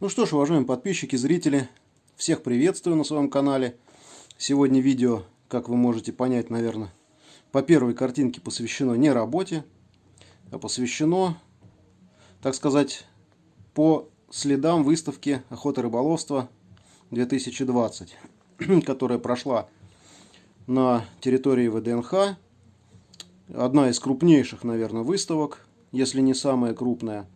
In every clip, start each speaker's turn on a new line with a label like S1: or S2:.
S1: Ну что ж, уважаемые подписчики, зрители, всех приветствую на своем канале. Сегодня видео, как вы можете понять, наверное, по первой картинке посвящено не работе, а посвящено, так сказать, по следам выставки охоты рыболовства 2020, которая прошла на территории ВДНХ. Одна из крупнейших, наверное, выставок, если не самая крупная.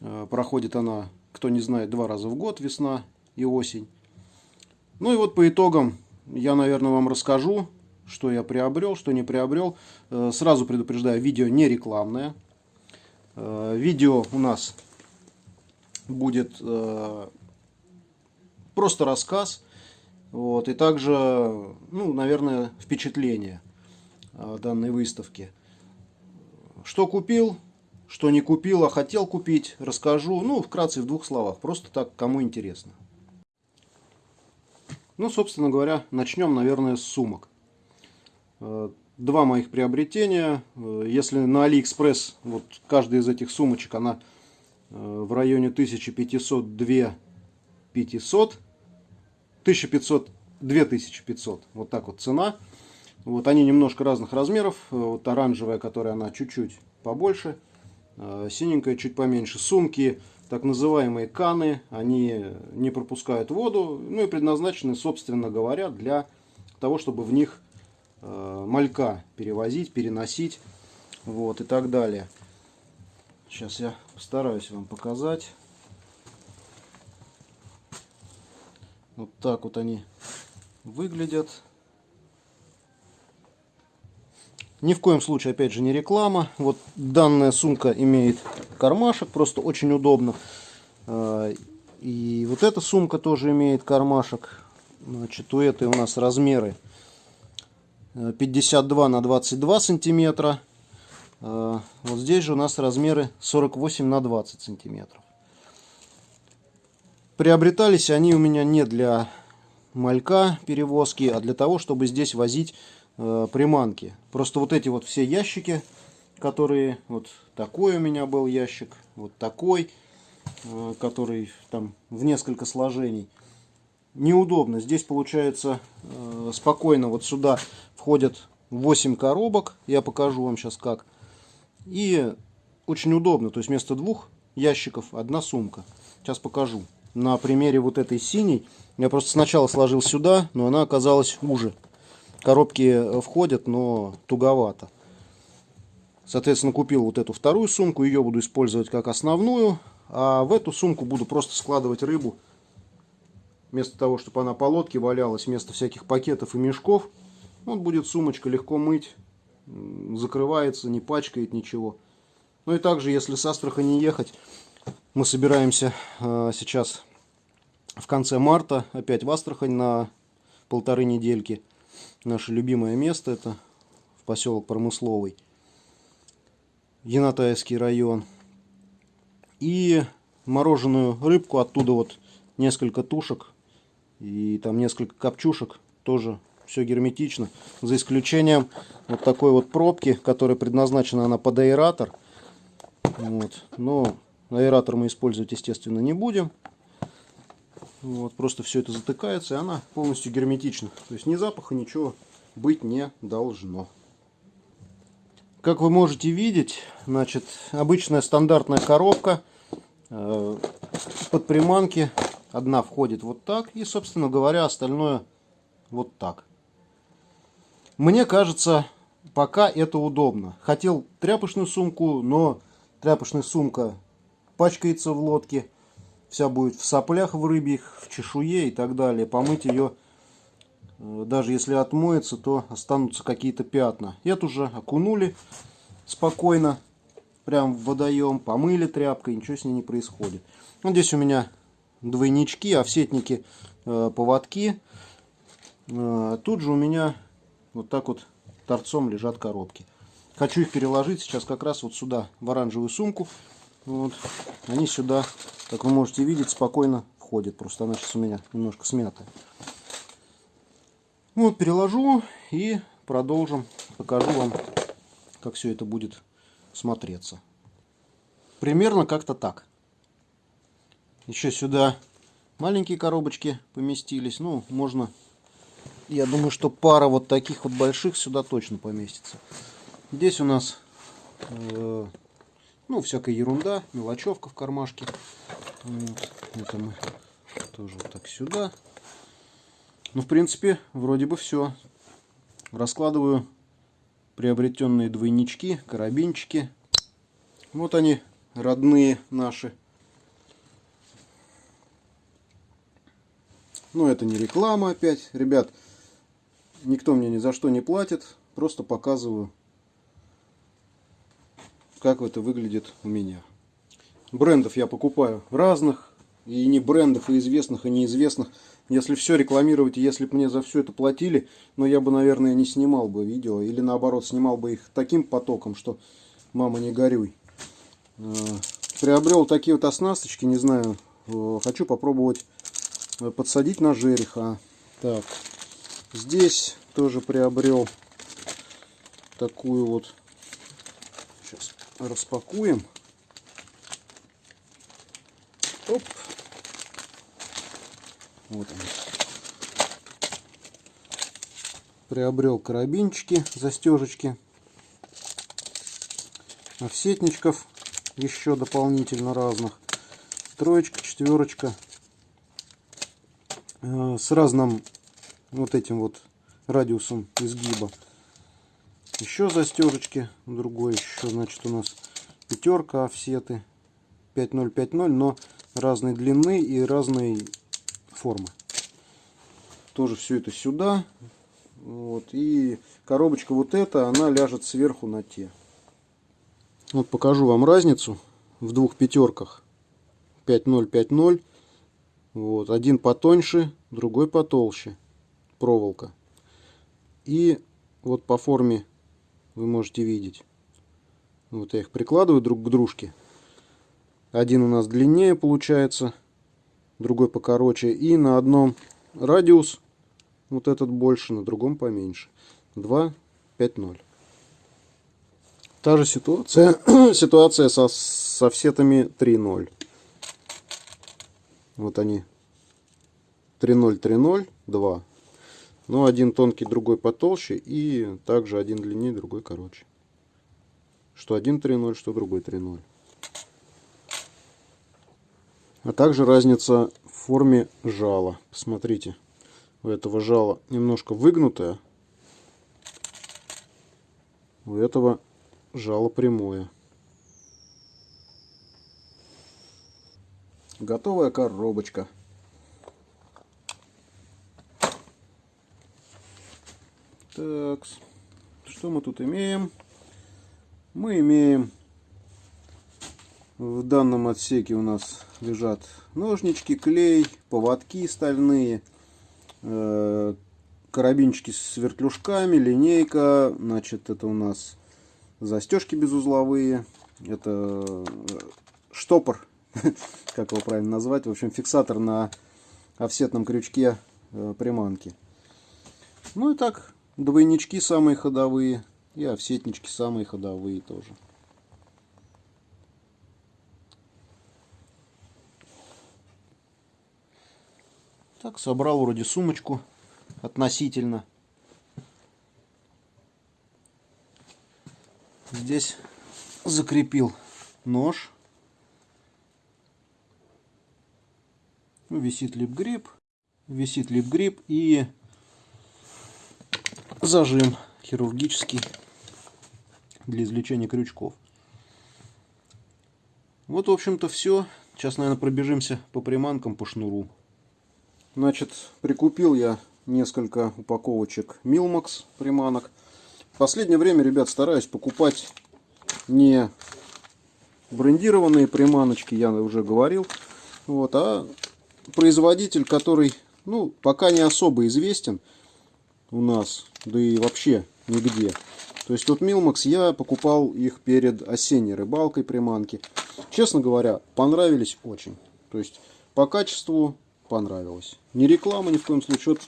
S1: Э, проходит она, кто не знает, два раза в год, весна и осень. Ну и вот по итогам я, наверное, вам расскажу, что я приобрел, что не приобрел. Э, сразу предупреждаю, видео не рекламное. Э, видео у нас будет просто рассказ вот, и также, ну, наверное, впечатление данной выставки. Что купил, что не купил, а хотел купить, расскажу. Ну, вкратце, в двух словах. Просто так, кому интересно. Ну, собственно говоря, начнем, наверное, с сумок. Э, два моих приобретения. Э, если на Алиэкспресс, вот каждая из этих сумочек, она э, в районе 1500-2500. 1500 2500, вот так вот цена. Вот они немножко разных размеров. Вот оранжевая, которая она чуть-чуть побольше, синенькая чуть поменьше. Сумки, так называемые каны, они не пропускают воду, ну и предназначены, собственно говоря, для того, чтобы в них а, малька перевозить, переносить, вот и так далее. Сейчас я постараюсь вам показать. Вот так вот они выглядят. Ни в коем случае, опять же, не реклама. Вот данная сумка имеет кармашек, просто очень удобно. А, и вот эта сумка тоже имеет кармашек. Значит, у этой у нас размеры 52 на 22 сантиметра. А, вот здесь же у нас размеры 48 на 20 сантиметров. Приобретались они у меня не для малька перевозки, а для того, чтобы здесь возить э, приманки. Просто вот эти вот все ящики, которые, вот такой у меня был ящик, вот такой, э, который там в несколько сложений. Неудобно. Здесь получается э, спокойно вот сюда входят 8 коробок. Я покажу вам сейчас как. И очень удобно. То есть вместо двух ящиков одна сумка. Сейчас покажу. На примере вот этой синей я просто сначала сложил сюда, но она оказалась уже. Коробки э, входят, но туговато. Соответственно, купил вот эту вторую сумку. Ее буду использовать как основную. А в эту сумку буду просто складывать рыбу. Вместо того, чтобы она по лодке валялась, вместо всяких пакетов и мешков. Вот будет сумочка легко мыть. Закрывается, не пачкает ничего. Ну и также, если с Астрахани ехать, мы собираемся э, сейчас в конце марта опять в Астрахань на полторы недельки. Наше любимое место это в поселок Промысловый. Янатайский район. И мороженую рыбку оттуда вот несколько тушек и там несколько копчушек. Тоже все герметично. За исключением вот такой вот пробки, которая предназначена она под аэратор. Вот. Но аэратор мы использовать, естественно, не будем. Вот, просто все это затыкается, и она полностью герметична. То есть ни запаха, ничего быть не должно. Как вы можете видеть, значит, обычная стандартная коробка э, под приманки. Одна входит вот так, и, собственно говоря, остальное вот так. Мне кажется, пока это удобно. Хотел тряпочную сумку, но тряпочная сумка пачкается в лодке вся будет в соплях в рыбьих, в чешуе и так далее. Помыть ее, э, даже если отмоется, то останутся какие-то пятна. Эту же окунули спокойно, прям в водоем, помыли тряпкой, ничего с ней не происходит. Вот здесь у меня двойнички, овсетники, э, поводки. Э, тут же у меня вот так вот торцом лежат коробки. Хочу их переложить сейчас как раз вот сюда, в оранжевую сумку. Вот. Они сюда как вы можете видеть, спокойно входит. Просто она сейчас у меня немножко смятая. Вот, переложу и продолжим. Покажу вам, как все это будет смотреться. Примерно как-то так. Еще сюда маленькие коробочки поместились. Ну, можно, я думаю, что пара вот таких вот больших сюда точно поместится. Здесь у нас, э, ну, всякая ерунда, мелочевка в кармашке. Вот. Это мы тоже вот так сюда. Ну, в принципе, вроде бы все. Раскладываю приобретенные двойнички, карабинчики. Вот они, родные наши. Но это не реклама опять. Ребят, никто мне ни за что не платит. Просто показываю, как это выглядит у меня. Брендов я покупаю разных. И не брендов, и известных, и неизвестных. Если все рекламировать, если бы мне за все это платили, но я бы, наверное, не снимал бы видео. Или наоборот, снимал бы их таким потоком, что мама не горюй. Э, приобрел такие вот оснасточки, не знаю, э, хочу попробовать э, подсадить на жереха. Так, здесь тоже приобрел такую вот, распакуем. Оп. Вот они. Приобрел карабинчики, застежечки, офсетничков еще дополнительно разных. Троечка, четверочка. Э, с разным вот этим вот радиусом изгиба. Еще застежечки. Другой еще, значит, у нас пятерка офсеты. 5050, но разной длины и разной формы. Тоже все это сюда. Вот. И коробочка вот эта, она ляжет сверху на те. Вот покажу вам разницу в двух пятерках. 5050. Вот. Один потоньше, другой потолще. Проволока. И вот по форме вы можете видеть. Вот я их прикладываю друг к дружке. Один у нас длиннее получается другой покороче. И на одном радиус, вот этот больше, на другом поменьше. 2, 5, 0. Та же ситуация, ситуация со, со всетами 3.0. Вот они. 3.0, 3.0, 2. Но один тонкий, другой потолще. И также один длиннее, другой короче. Что один 3.0, что другой 3.0 а также разница в форме жала. Посмотрите, у этого жала немножко выгнутое, у этого жало прямое. Готовая коробочка. Так, что мы тут имеем? Мы имеем в данном отсеке у нас лежат ножнички, клей, поводки стальные, э, карабинчики с вертлюжками, линейка. Значит, это у нас застежки безузловые. Это э, штопор, как его правильно назвать. В общем, фиксатор на офсетном крючке э, приманки. Ну и так, двойнички самые ходовые и офсетнички самые ходовые тоже. Так, собрал вроде сумочку относительно. Здесь закрепил нож. Висит лип-грипп. Висит лип-грипп и зажим хирургический для извлечения крючков. Вот, в общем-то, все. Сейчас, наверное, пробежимся по приманкам, по шнуру. Значит, прикупил я несколько упаковочек Милмакс приманок. В последнее время, ребят, стараюсь покупать не брендированные приманочки, я уже говорил, вот, а производитель, который, ну, пока не особо известен у нас, да и вообще нигде. То есть тут Милмакс, я покупал их перед осенней рыбалкой приманки. Честно говоря, понравились очень. То есть по качеству понравилось. Не реклама ни в коем случае. Вот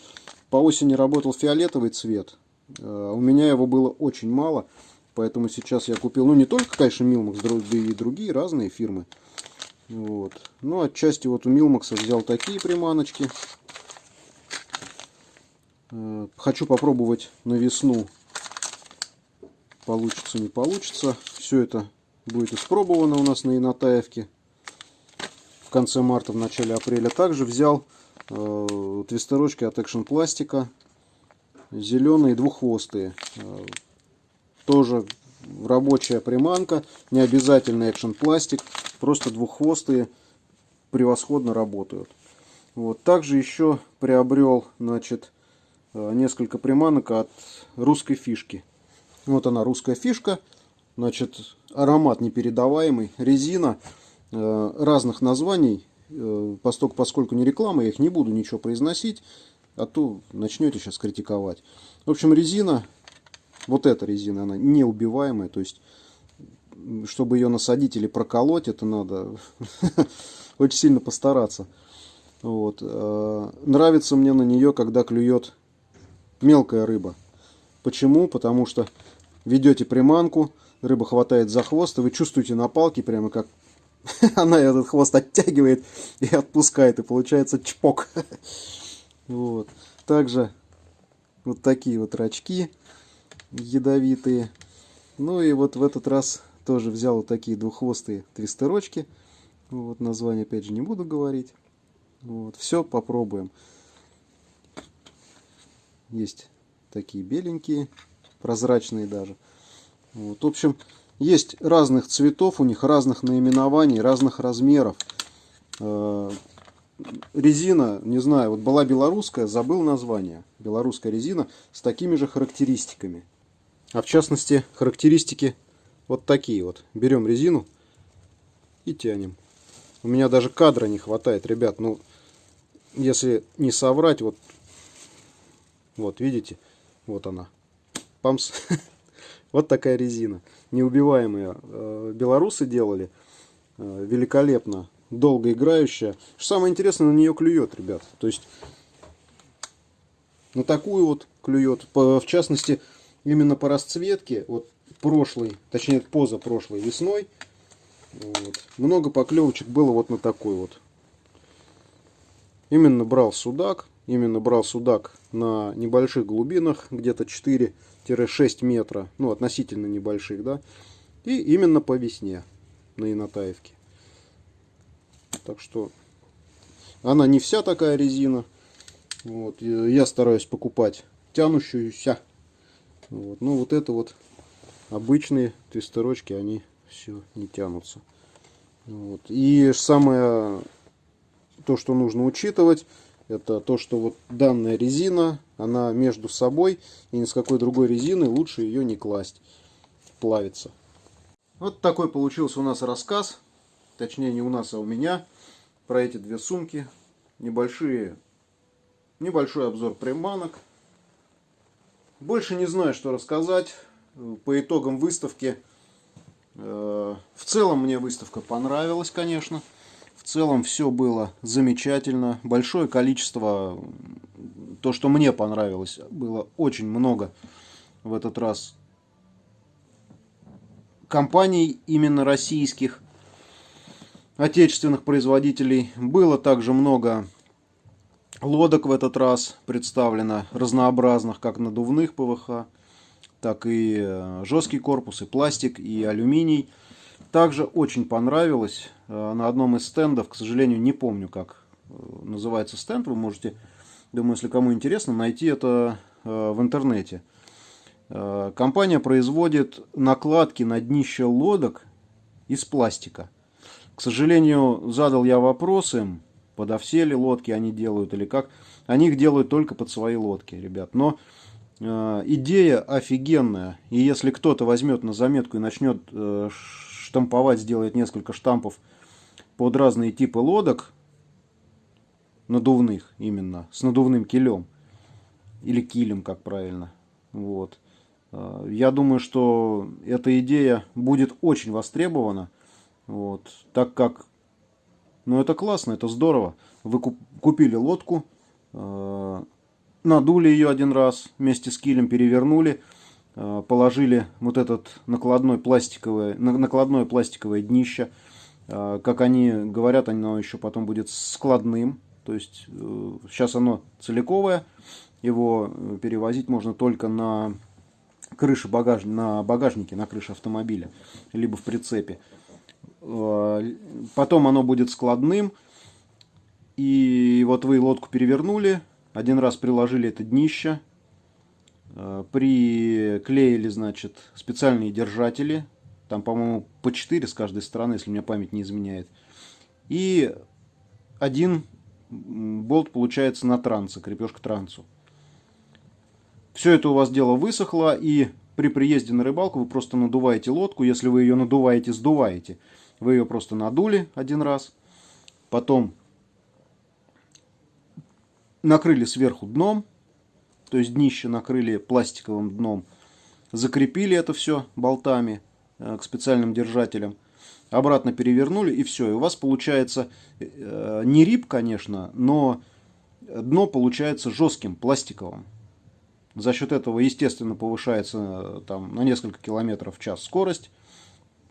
S1: по осени работал фиолетовый цвет. Э, у меня его было очень мало. Поэтому сейчас я купил, ну не только, конечно, Милмакс, и другие разные фирмы. Вот. Ну, отчасти вот у Милмакса взял такие приманочки. Э, хочу попробовать на весну. Получится, не получится. Все это будет испробовано у нас на Инатаевке. В конце марта, в начале апреля. Также взял э, твистерочки от Action Пластика. Зеленые двуххвостые. Э, тоже рабочая приманка. Не обязательно Action Пластик. Просто двуххвостые превосходно работают. Вот. Также еще приобрел значит, несколько приманок от русской фишки. Вот она, русская фишка. Значит, аромат непередаваемый, резина э, разных названий. Э, поскольку, поскольку не реклама, я их не буду ничего произносить, а то начнете сейчас критиковать. В общем, резина, вот эта резина, она неубиваемая, то есть, чтобы ее насадить или проколоть, это надо очень сильно постараться. Вот. Нравится мне на нее, когда клюет мелкая рыба. Почему? Потому что ведете приманку, рыба хватает за хвост, и вы чувствуете на палке прямо как она этот хвост оттягивает и отпускает, и получается чпок. Вот. Также вот такие вот рачки ядовитые. Ну и вот в этот раз тоже взял вот такие двуххвостые твистерочки. Вот название опять же не буду говорить. Вот. Все попробуем. Есть такие беленькие, прозрачные даже. Вот. В общем, есть разных цветов, у них разных наименований, разных размеров. Э, резина, не знаю, вот была белорусская, забыл название. Белорусская резина с такими же характеристиками. А в частности, характеристики вот такие вот. Берем резину и тянем. У меня даже кадра не хватает, ребят. Ну, если не соврать, вот вот, видите? Вот она. Памс. вот такая резина. Неубиваемая. Э, белорусы делали. Э, великолепно. Долго играющая. Что самое интересное, на нее клюет, ребят. То есть, на такую вот клюет. В частности, именно по расцветке, вот прошлой, точнее позапрошлой весной, вот, много поклевочек было вот на такой вот. Именно брал судак, именно брал судак на небольших глубинах, где-то 4-6 метра, ну относительно небольших, да, и именно по весне на Инатаевке. Так что она не вся такая резина. Вот, я стараюсь покупать тянущуюся. Вот, ну вот это вот обычные твистерочки, они все не тянутся. Вот. И самое то, что нужно учитывать, это то, что вот данная резина, она между собой, и ни с какой другой резины лучше ее не класть, плавится. Вот такой получился у нас рассказ, точнее не у нас, а у меня, про эти две сумки. Небольшие, небольшой обзор приманок. Больше не знаю, что рассказать. По итогам выставки, э, в целом мне выставка понравилась, конечно целом все было замечательно. Большое количество, то, что мне понравилось, было очень много в этот раз компаний именно российских, отечественных производителей. Было также много лодок в этот раз представлено, разнообразных, как надувных ПВХ, так и э, жесткий корпус, и пластик, и алюминий. Также очень понравилось на одном из стендов, к сожалению, не помню, как э, называется стенд, вы можете, думаю, если кому интересно, найти это э, в интернете. Компания производит накладки на днище лодок из пластика. К сожалению, задал я вопросы, подо все ли лодки они делают или как. Они их делают только под свои лодки, ребят. Но э, идея офигенная. И если кто-то возьмет на заметку и начнет э, штамповать, сделать несколько штампов под разные типы лодок, надувных именно, с надувным килем, или килем, как правильно. Вот. А, я думаю, что эта идея будет очень востребована, вот, так как, ну это классно, это здорово. Вы купили лодку, а, надули ее один раз, вместе с килем перевернули, Э, положили вот этот накладной пластиковое, накладное пластиковое днище, Э, как они говорят, оно еще потом будет складным. То есть сейчас оно целиковое. Его перевозить можно только на крыше багаж... на багажнике, на крыше автомобиля, либо в прицепе. Потом оно будет складным. И вот вы лодку перевернули, один раз приложили это днище, э, приклеили, значит, специальные держатели, там, по-моему, по 4 с каждой стороны, если мне память не изменяет. И один болт получается на трансе, крепеж к трансу. Все это у вас дело высохло, и при приезде на рыбалку вы просто надуваете лодку. Если вы ее надуваете, сдуваете. Вы ее просто надули один раз. Потом накрыли сверху дном, то есть днище накрыли пластиковым дном, закрепили это все болтами к специальным держателям, обратно перевернули и все. И у вас получается э, не рип, конечно, но дно получается жестким, пластиковым. За счет этого, естественно, повышается э, там, на несколько километров в час скорость.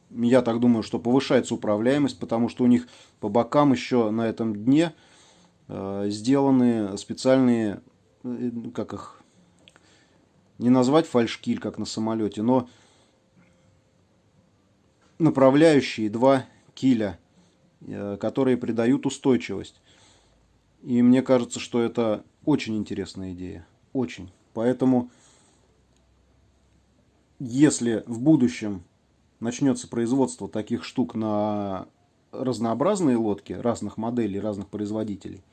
S1: Я так думаю, что повышается управляемость, потому что у них по бокам еще на этом дне Э, сделаны специальные, э, как их, не назвать фальшкиль, как на самолете, но направляющие два киля, э, которые придают устойчивость. И мне кажется, что это очень интересная идея. Очень. Поэтому, если в будущем начнется производство таких штук на разнообразные лодки разных моделей, разных производителей,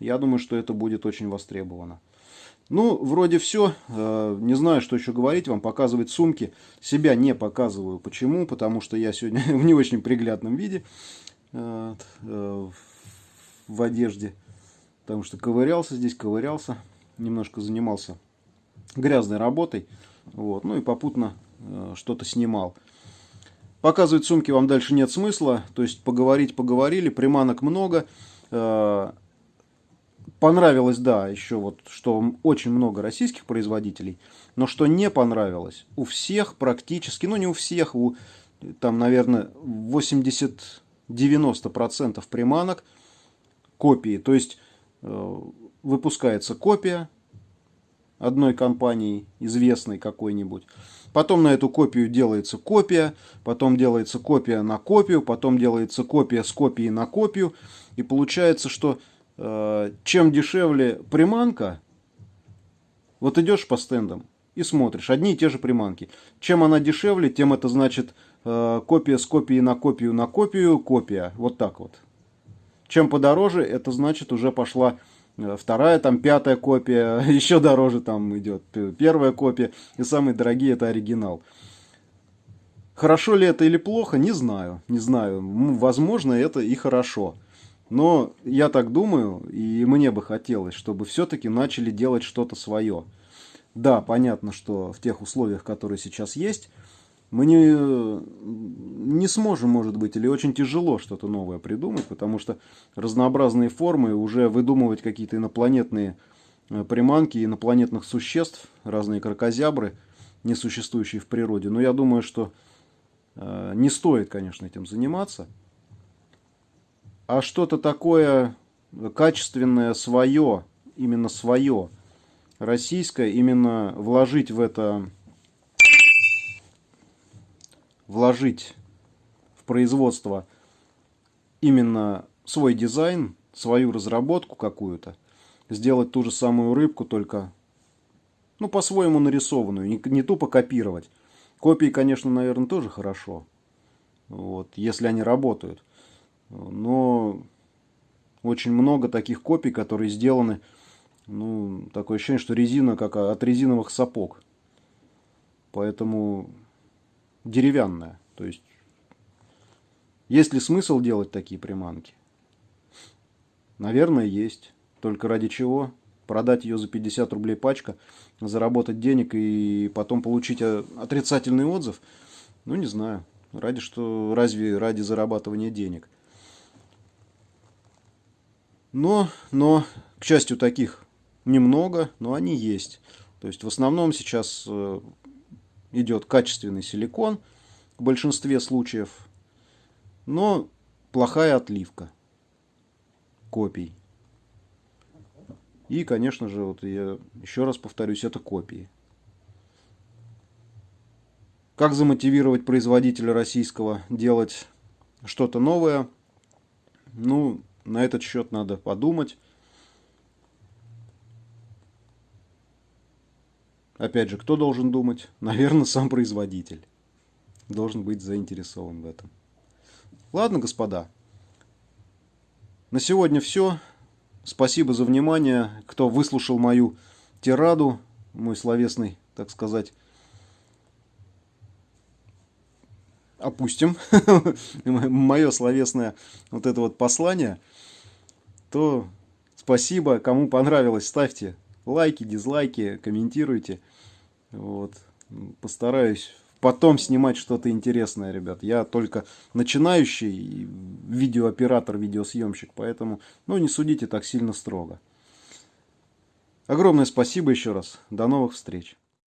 S1: я думаю, что это будет очень востребовано. Ну, вроде все. Э, не знаю, что еще говорить вам. Показывать сумки. Себя не показываю. Почему? Потому что я сегодня в не очень приглядном виде. Э, э, в одежде. Потому что ковырялся здесь, ковырялся. Немножко занимался грязной работой. Вот. Ну и попутно что-то снимал. Показывать сумки вам дальше нет смысла. То есть поговорить поговорили. Приманок много понравилось, да, еще вот, что очень много российских производителей, но что не понравилось, у всех практически, ну не у всех, у там, наверное, 80-90% приманок копии. То есть э, выпускается копия одной компании, известной какой-нибудь. Потом на эту копию делается копия, потом делается копия на копию, потом делается копия с копией на копию. И получается, что чем дешевле приманка, вот идешь по стендам и смотришь, одни и те же приманки. Чем она дешевле, тем это значит э, копия с копией на копию на копию, копия. Вот так вот. Чем подороже, это значит уже пошла э, вторая, там пятая копия, еще дороже там идет первая копия. И самые дорогие это оригинал. Хорошо ли это или плохо, не знаю. Не знаю. Возможно, это и хорошо. Но я так думаю, и мне бы хотелось, чтобы все-таки начали делать что-то свое. Да, понятно, что в тех условиях, которые сейчас есть, мы не, не сможем, может быть, или очень тяжело что-то новое придумать, потому что разнообразные формы, уже выдумывать какие-то инопланетные э, приманки инопланетных существ, разные крокозябры, не существующие в природе. Но я думаю, что э, не стоит, конечно, этим заниматься а что-то такое качественное, свое, именно свое, российское, именно вложить в это, вложить в производство именно свой дизайн, свою разработку какую-то, сделать ту же самую рыбку, только ну, по-своему нарисованную, не, не тупо копировать. Копии, конечно, наверное, тоже хорошо, вот, если они работают но очень много таких копий, которые сделаны, ну, такое ощущение, что резина как от резиновых сапог. Поэтому деревянная. То есть, есть ли смысл делать такие приманки? Наверное, есть. Только ради чего? Продать ее за 50 рублей пачка, заработать денег и потом получить отрицательный отзыв? Ну, не знаю. Ради что? Разве ради зарабатывания денег? Но, но, к счастью, таких немного, но они есть. То есть в основном сейчас э, идет качественный силикон в большинстве случаев. Но плохая отливка копий. И, конечно же, вот я еще раз повторюсь, это копии. Как замотивировать производителя российского делать что-то новое? Ну, на этот счет надо подумать. Опять же, кто должен думать? Наверное, сам производитель. Должен быть заинтересован в этом. Ладно, господа. На сегодня все. Спасибо за внимание. Кто выслушал мою тираду, мой словесный, так сказать, опустим, мое словесное вот это вот послание, то спасибо. Кому понравилось, ставьте лайки, дизлайки, комментируйте. Вот. Постараюсь потом снимать что-то интересное, ребят. Я только начинающий видеооператор, видеосъемщик, поэтому ну, не судите так сильно строго. Огромное спасибо еще раз. До новых встреч.